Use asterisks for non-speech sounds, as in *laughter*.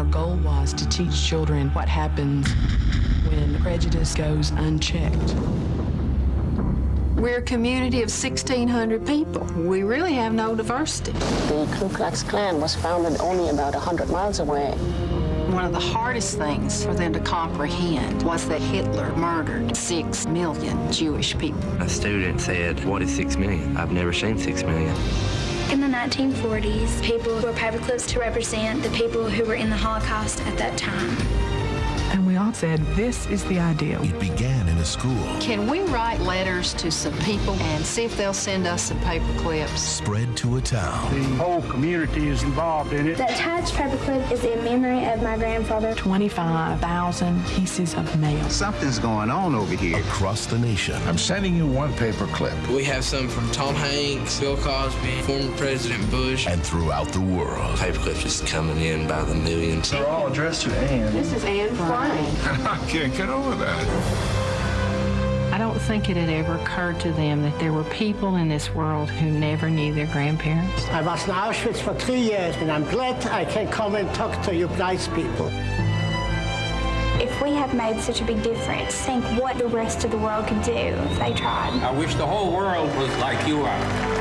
Our goal was to teach children what happens when prejudice goes unchecked. We're a community of 1,600 people. We really have no diversity. The Ku Klux Klan was founded only about 100 miles away. One of the hardest things for them to comprehend was that Hitler murdered six million Jewish people. A student said, what is six million? I've never seen six million. In the 1940s, people wore paperclips to represent the people who were in the Holocaust at that time. And we all said, this is the ideal. It began in a school. Can we write letters to some people and see if they'll send us some paper clips? Spread to a town. The whole community is involved in it. The attached paper clip is in memory of my grandfather. 25,000 pieces of mail. Something's going on over here. Across the nation. I'm sending you one paper clip. We have some from Tom Hanks, Bill Cosby, former President Bush. And throughout the world. Paperclips just coming in by the millions. They're all addressed to Anne. This is Anne Frank. *laughs* I can't get over that. I don't think it had ever occurred to them that there were people in this world who never knew their grandparents. I was in Auschwitz for three years, and I'm glad I can come and talk to you nice people. If we have made such a big difference, think what the rest of the world could do if they tried. I wish the whole world was like you are.